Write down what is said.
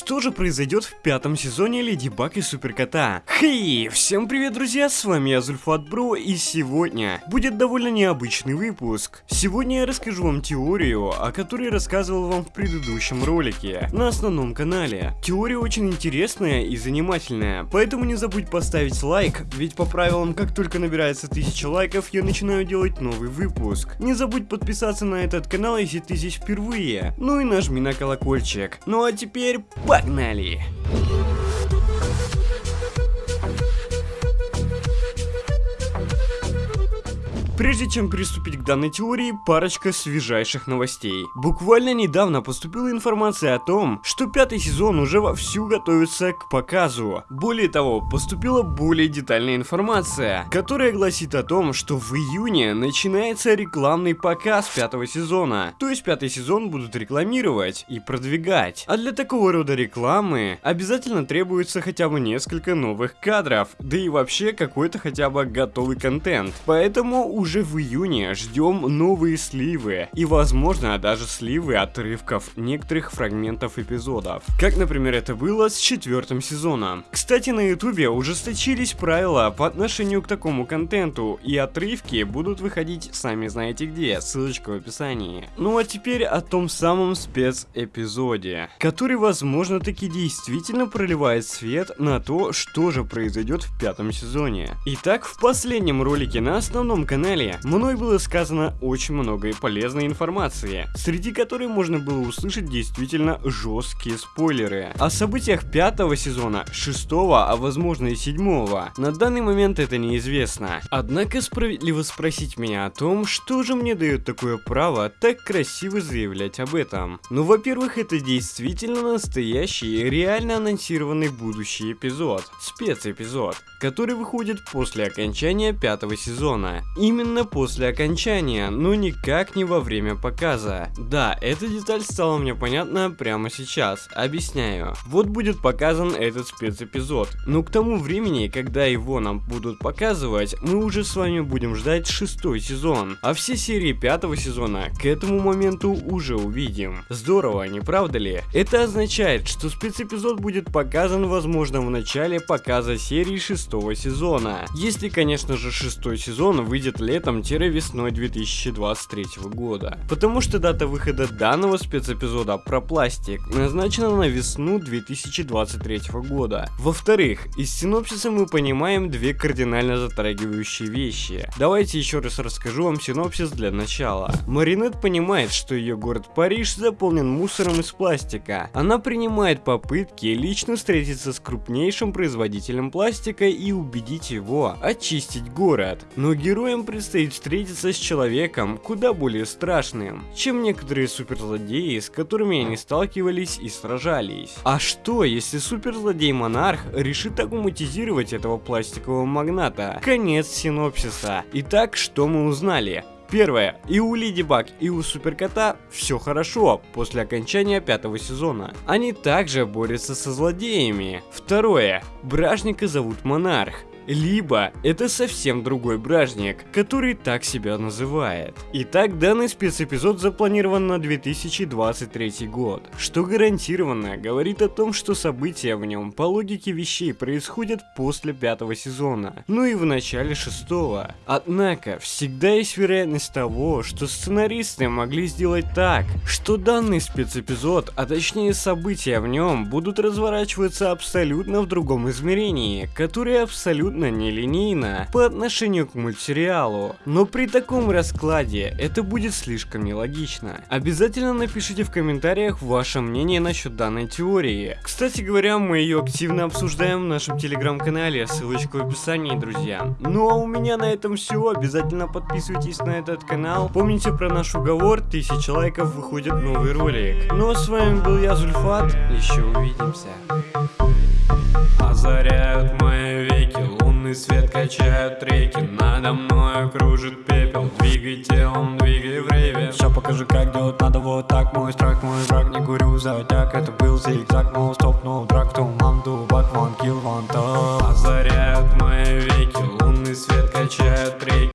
Что же произойдет в пятом сезоне Леди Баг и Суперкота? Хей, всем привет, друзья, с вами я Зульфат Бро, и сегодня будет довольно необычный выпуск. Сегодня я расскажу вам теорию, о которой рассказывал вам в предыдущем ролике, на основном канале. Теория очень интересная и занимательная, поэтому не забудь поставить лайк, ведь по правилам, как только набирается 1000 лайков, я начинаю делать новый выпуск. Не забудь подписаться на этот канал, если ты здесь впервые, ну и нажми на колокольчик. Ну а теперь Погнали! Прежде чем приступить к данной теории, парочка свежайших новостей. Буквально недавно поступила информация о том, что пятый сезон уже вовсю готовится к показу. Более того, поступила более детальная информация, которая гласит о том, что в июне начинается рекламный показ пятого сезона. То есть пятый сезон будут рекламировать и продвигать. А для такого рода рекламы обязательно требуется хотя бы несколько новых кадров, да и вообще какой-то хотя бы готовый контент. Поэтому уже уже в июне ждем новые сливы и возможно даже сливы отрывков некоторых фрагментов эпизодов. Как например это было с четвертым сезоном. Кстати на ютубе ужесточились правила по отношению к такому контенту и отрывки будут выходить сами знаете где, ссылочка в описании. Ну а теперь о том самом спецэпизоде, который возможно таки действительно проливает свет на то, что же произойдет в пятом сезоне. Итак, в последнем ролике на основном канале канале мной было сказано очень много полезной информации, среди которой можно было услышать действительно жесткие спойлеры. О событиях пятого сезона, шестого, а возможно и седьмого. На данный момент это неизвестно. Однако справедливо спросить меня о том, что же мне дает такое право так красиво заявлять об этом. Ну, во-первых, это действительно настоящий, реально анонсированный будущий эпизод, спецэпизод, который выходит после окончания пятого сезона. Именно именно после окончания, но никак не во время показа. Да, эта деталь стала мне понятна прямо сейчас, объясняю. Вот будет показан этот спецэпизод, но к тому времени, когда его нам будут показывать, мы уже с вами будем ждать шестой сезон, а все серии пятого сезона к этому моменту уже увидим. Здорово, не правда ли? Это означает, что спецэпизод будет показан возможно в начале показа серии шестого сезона, если конечно же шестой сезон выйдет летом летом-весной 2023 года. Потому что дата выхода данного спецэпизода про пластик назначена на весну 2023 года. Во-вторых, из синопсиса мы понимаем две кардинально затрагивающие вещи. Давайте еще раз расскажу вам синопсис для начала. Маринет понимает, что ее город Париж заполнен мусором из пластика. Она принимает попытки лично встретиться с крупнейшим производителем пластика и убедить его очистить город. Но героям предстоит предстоит встретиться с человеком куда более страшным, чем некоторые суперзлодеи, с которыми они сталкивались и сражались. А что, если суперзлодей-монарх решит агуматизировать этого пластикового магната? Конец синопсиса. Итак, что мы узнали? Первое. И у Леди Баг, и у Суперкота все хорошо после окончания пятого сезона. Они также борются со злодеями. Второе. Бражника зовут Монарх либо это совсем другой бражник, который так себя называет. Итак, данный спецэпизод запланирован на 2023 год, что гарантированно говорит о том, что события в нем по логике вещей происходят после пятого сезона, ну и в начале шестого. Однако, всегда есть вероятность того, что сценаристы могли сделать так, что данный спецэпизод, а точнее события в нем, будут разворачиваться абсолютно в другом измерении, которое абсолютно абсолютно нелинейно по отношению к мультсериалу, но при таком раскладе это будет слишком нелогично. Обязательно напишите в комментариях ваше мнение насчет данной теории. Кстати говоря, мы ее активно обсуждаем в нашем телеграм-канале, ссылочка в описании, друзья. Ну а у меня на этом все, обязательно подписывайтесь на этот канал. Помните про наш уговор, 1000 лайков выходит новый ролик. Ну а с вами был я, Зульфат, еще увидимся. Озаряют мои веки Лунный свет качают реки. Надо мной кружит пепел. Двигай телом, двигай в рейве Все покажи, как делать надо. Вот так Мой страх, мой враг, не курю затяг Это был зигзаг, но стоп, но драк Туман, дубак, ван, килл, ван, Озаряют мои веки. Лунный свет качают реки